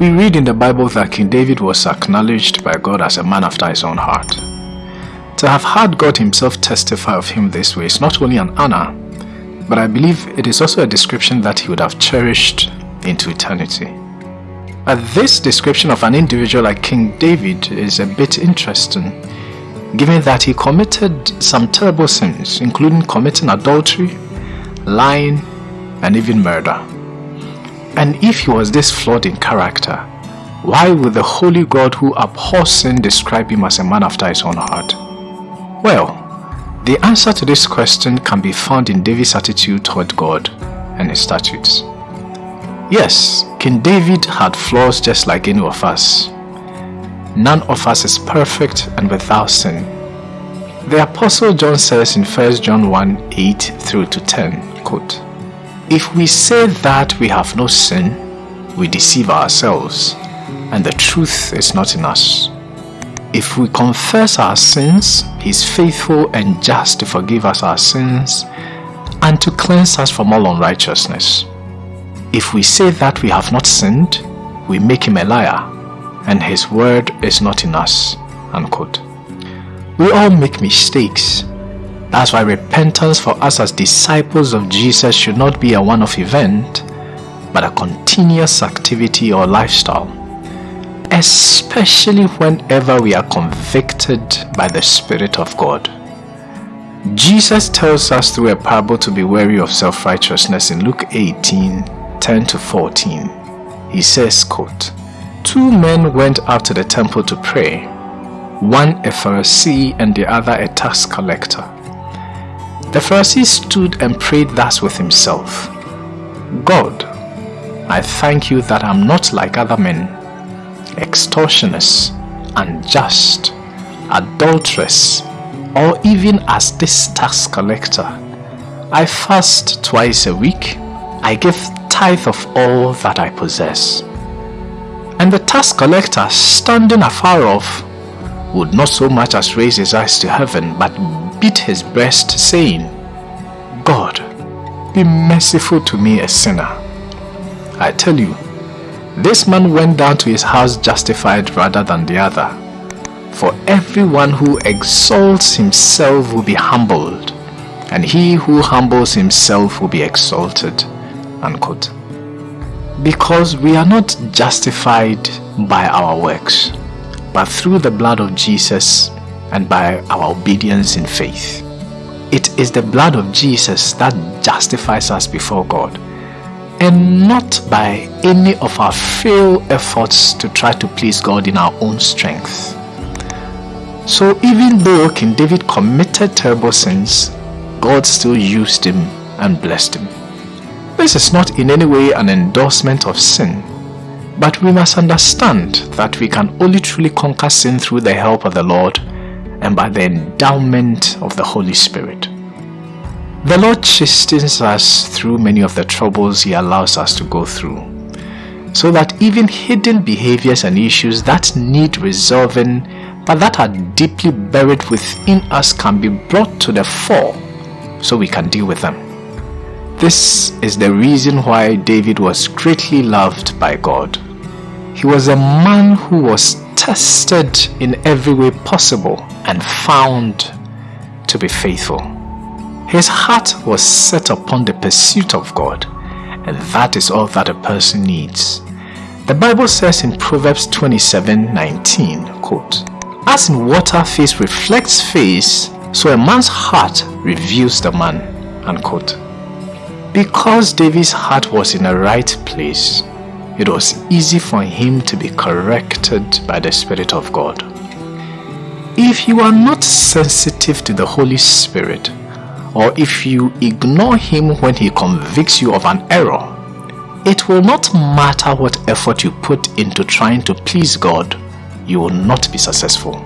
We read in the Bible that King David was acknowledged by God as a man after his own heart. To have heard God himself testify of him this way is not only an honor, but I believe it is also a description that he would have cherished into eternity. But this description of an individual like King David is a bit interesting, given that he committed some terrible sins, including committing adultery, lying, and even murder. And if he was this flawed in character, why would the holy God who abhors sin describe him as a man after his own heart? Well, the answer to this question can be found in David's attitude toward God and his statutes. Yes, King David had flaws just like any of us. None of us is perfect and without sin. The Apostle John says in 1 John 1 8 through to 10, quote, if we say that we have no sin, we deceive ourselves, and the truth is not in us. If we confess our sins, He is faithful and just to forgive us our sins and to cleanse us from all unrighteousness. If we say that we have not sinned, we make Him a liar, and His word is not in us. Unquote. We all make mistakes, that's why repentance for us as disciples of Jesus should not be a one-off event, but a continuous activity or lifestyle. Especially whenever we are convicted by the Spirit of God. Jesus tells us through a parable to be wary of self-righteousness in Luke 18, 10 to 14. He says, quote, Two men went out to the temple to pray, one a Pharisee and the other a tax collector. The Pharisee stood and prayed thus with himself, God, I thank you that I'm not like other men, extortioners, unjust, adulteress, or even as this tax collector. I fast twice a week. I give tithe of all that I possess. And the tax collector, standing afar off, would not so much as raise his eyes to heaven, but beat his breast, saying, God, be merciful to me, a sinner. I tell you, this man went down to his house justified rather than the other. For everyone who exalts himself will be humbled, and he who humbles himself will be exalted. Unquote. Because we are not justified by our works, but through the blood of Jesus and by our obedience in faith. It is the blood of Jesus that justifies us before God and not by any of our frail efforts to try to please God in our own strength. So even though King David committed terrible sins, God still used him and blessed him. This is not in any way an endorsement of sin, but we must understand that we can only truly conquer sin through the help of the Lord and by the endowment of the Holy Spirit. The Lord chastens us through many of the troubles He allows us to go through, so that even hidden behaviors and issues that need resolving but that are deeply buried within us can be brought to the fore so we can deal with them. This is the reason why David was greatly loved by God. He was a man who was tested in every way possible and found to be faithful. His heart was set upon the pursuit of God and that is all that a person needs. The Bible says in Proverbs 27, 19, quote, As in water face reflects face, so a man's heart reveals the man, unquote. Because David's heart was in the right place, it was easy for him to be corrected by the Spirit of God. If you are not sensitive to the Holy Spirit, or if you ignore him when he convicts you of an error, it will not matter what effort you put into trying to please God, you will not be successful.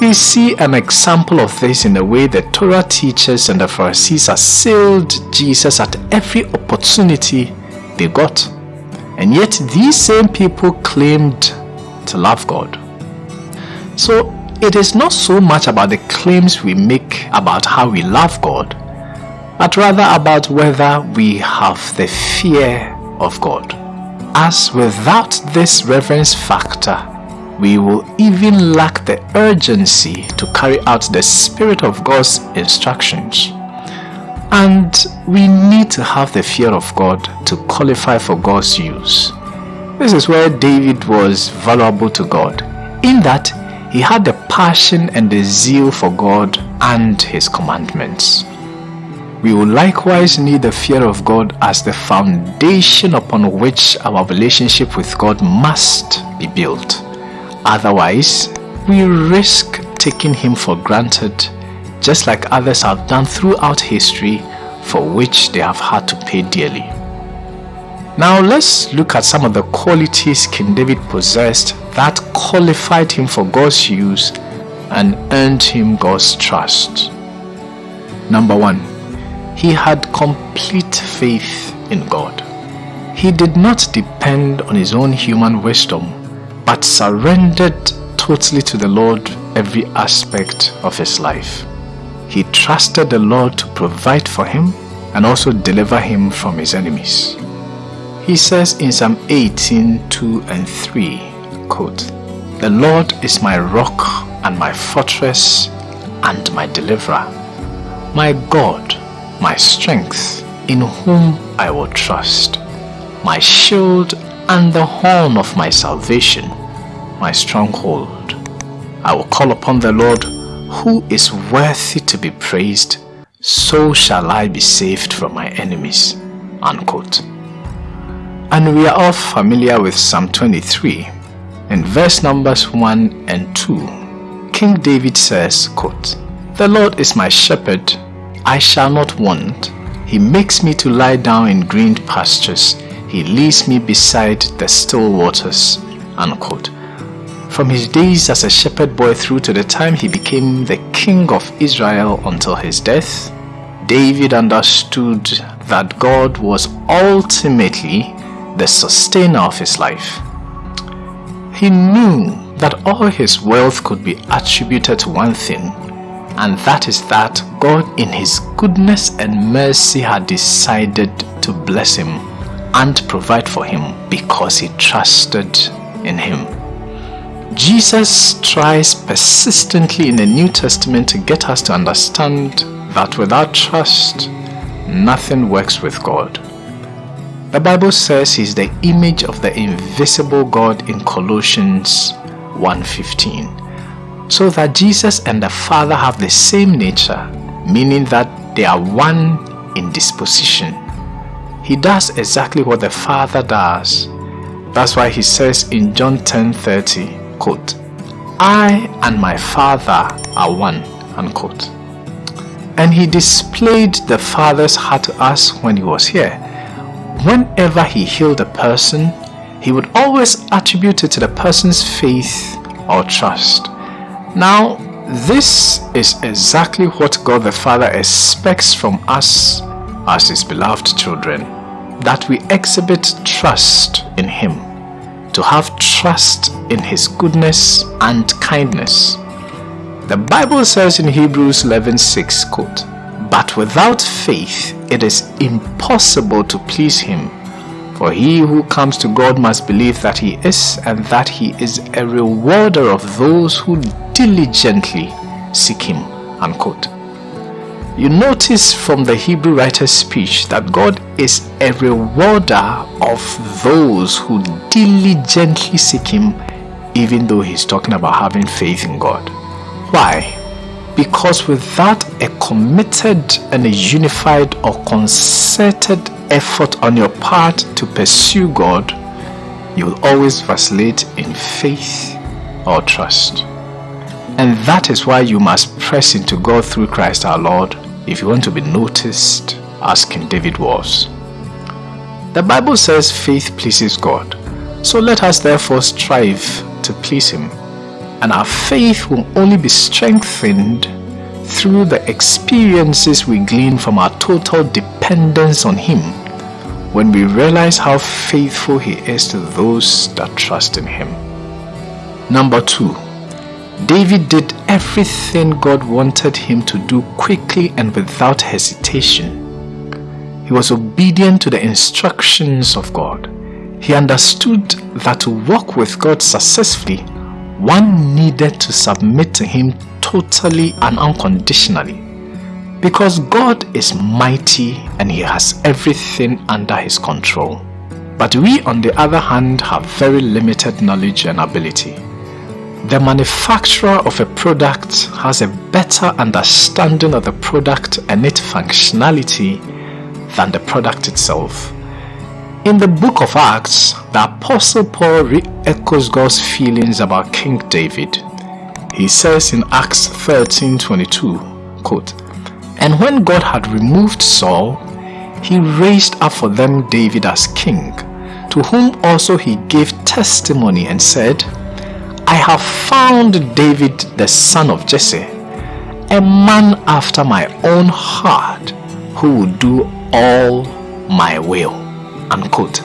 We see an example of this in the way the Torah teachers and the Pharisees assailed Jesus at every opportunity they got. And yet these same people claimed to love God. So it is not so much about the claims we make about how we love God, but rather about whether we have the fear of God. as without this reverence factor, we will even lack the urgency to carry out the Spirit of God's instructions. And we need to have the fear of God to qualify for God's use. This is where David was valuable to God, in that he had the passion and the zeal for God and His commandments. We will likewise need the fear of God as the foundation upon which our relationship with God must be built. Otherwise, we risk taking Him for granted, just like others have done throughout history, for which they have had to pay dearly. Now let's look at some of the qualities King David possessed that qualified him for God's use and earned him God's trust. Number one, he had complete faith in God. He did not depend on his own human wisdom, but surrendered totally to the Lord every aspect of his life. He trusted the Lord to provide for him and also deliver him from his enemies. He says in Psalm 18, 2 and 3, quote, The Lord is my rock and my fortress and my deliverer, my God, my strength, in whom I will trust, my shield and the horn of my salvation, my stronghold. I will call upon the Lord who is worthy to be praised, so shall I be saved from my enemies. Unquote. And we are all familiar with Psalm 23. In verse numbers 1 and 2, King David says, quote, The Lord is my shepherd, I shall not want. He makes me to lie down in green pastures. He leads me beside the still waters. Unquote. From his days as a shepherd boy through to the time he became the king of Israel until his death, David understood that God was ultimately the sustainer of his life. He knew that all his wealth could be attributed to one thing, and that is that God in his goodness and mercy had decided to bless him and provide for him because he trusted in him. Jesus tries persistently in the New Testament to get us to understand that without trust, nothing works with God. The Bible says he's the image of the invisible God in Colossians 1.15. So that Jesus and the Father have the same nature, meaning that they are one in disposition. He does exactly what the Father does. That's why he says in John 10.30, quote, I and my Father are one, unquote. And he displayed the Father's heart to us when he was here whenever he healed a person, he would always attribute it to the person's faith or trust. Now, this is exactly what God the Father expects from us as his beloved children, that we exhibit trust in him, to have trust in his goodness and kindness. The Bible says in Hebrews 11:6, quote, But without faith it is impossible to please him. For he who comes to God must believe that he is and that he is a rewarder of those who diligently seek him. Unquote. You notice from the Hebrew writer's speech that God is a rewarder of those who diligently seek him even though he's talking about having faith in God. Why? Because without a committed and a unified or concerted effort on your part to pursue God, you will always vacillate in faith or trust. And that is why you must press into God through Christ our Lord if you want to be noticed as King David was. The Bible says faith pleases God. So let us therefore strive to please Him and our faith will only be strengthened through the experiences we glean from our total dependence on Him when we realize how faithful He is to those that trust in Him. Number two, David did everything God wanted him to do quickly and without hesitation. He was obedient to the instructions of God. he understood that to walk with God successfully, one needed to submit to him totally and unconditionally. Because God is mighty and he has everything under his control. But we on the other hand have very limited knowledge and ability. The manufacturer of a product has a better understanding of the product and its functionality than the product itself. In the book of Acts, the Apostle Paul re-echoes God's feelings about King David. He says in Acts 13:22, quote, And when God had removed Saul, he raised up for them David as king, to whom also he gave testimony and said, I have found David the son of Jesse, a man after my own heart, who will do all my will unquote.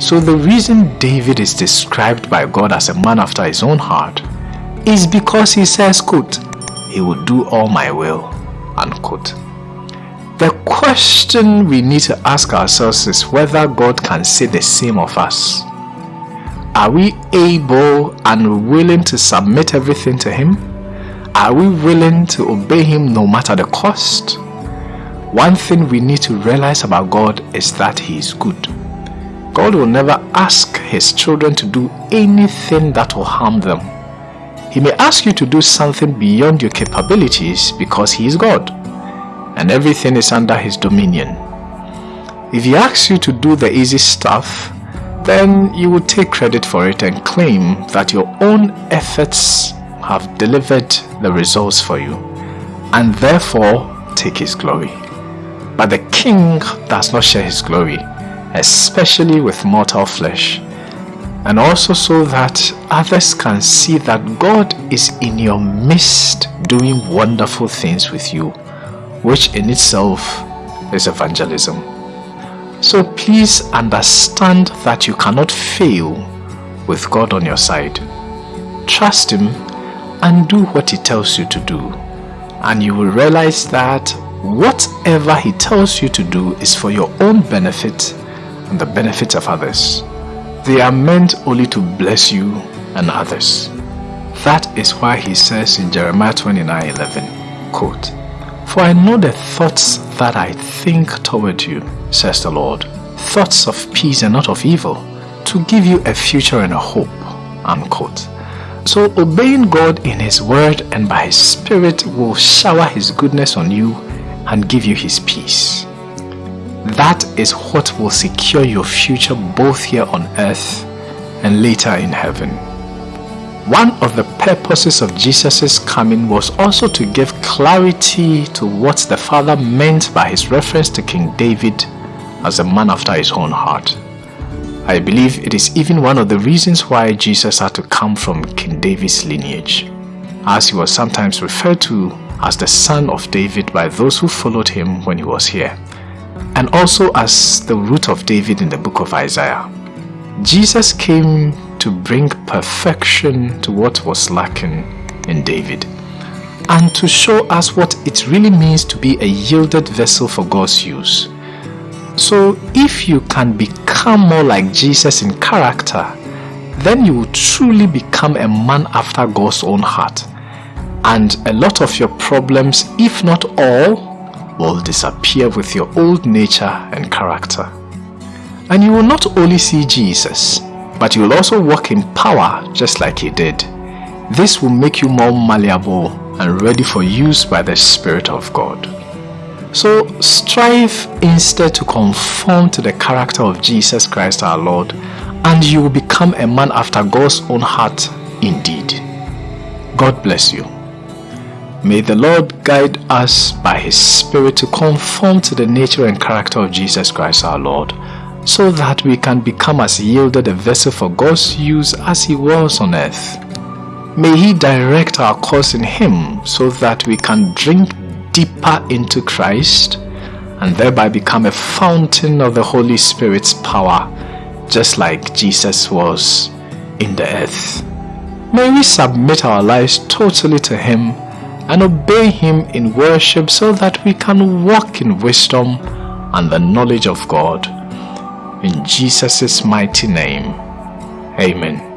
So the reason David is described by God as a man after his own heart is because he says, quote, he will do all my will, unquote. The question we need to ask ourselves is whether God can say the same of us. Are we able and willing to submit everything to Him? Are we willing to obey Him no matter the cost? One thing we need to realize about God is that He is good. God will never ask his children to do anything that will harm them. He may ask you to do something beyond your capabilities because he is God and everything is under his dominion. If he asks you to do the easy stuff, then you will take credit for it and claim that your own efforts have delivered the results for you and therefore take his glory. But the king does not share his glory especially with mortal flesh, and also so that others can see that God is in your midst doing wonderful things with you, which in itself is evangelism. So please understand that you cannot fail with God on your side. Trust Him and do what He tells you to do. And you will realize that whatever He tells you to do is for your own benefit and the benefit of others. They are meant only to bless you and others. That is why he says in Jeremiah 29 11, quote, For I know the thoughts that I think toward you, says the Lord, thoughts of peace and not of evil, to give you a future and a hope. Unquote. So obeying God in His word and by His Spirit will shower His goodness on you and give you His peace. That is what will secure your future both here on earth and later in heaven. One of the purposes of Jesus' coming was also to give clarity to what the Father meant by his reference to King David as a man after his own heart. I believe it is even one of the reasons why Jesus had to come from King David's lineage, as he was sometimes referred to as the son of David by those who followed him when he was here and also as the root of David in the book of Isaiah. Jesus came to bring perfection to what was lacking in David and to show us what it really means to be a yielded vessel for God's use. So if you can become more like Jesus in character, then you will truly become a man after God's own heart. And a lot of your problems, if not all, will disappear with your old nature and character. And you will not only see Jesus, but you will also walk in power just like he did. This will make you more malleable and ready for use by the Spirit of God. So strive instead to conform to the character of Jesus Christ our Lord and you will become a man after God's own heart indeed. God bless you. May the Lord guide us by His Spirit to conform to the nature and character of Jesus Christ our Lord, so that we can become as yielded a vessel for God's use as He was on earth. May He direct our course in Him so that we can drink deeper into Christ and thereby become a fountain of the Holy Spirit's power, just like Jesus was in the earth. May we submit our lives totally to Him and obey Him in worship so that we can walk in wisdom and the knowledge of God. In Jesus' mighty name, Amen.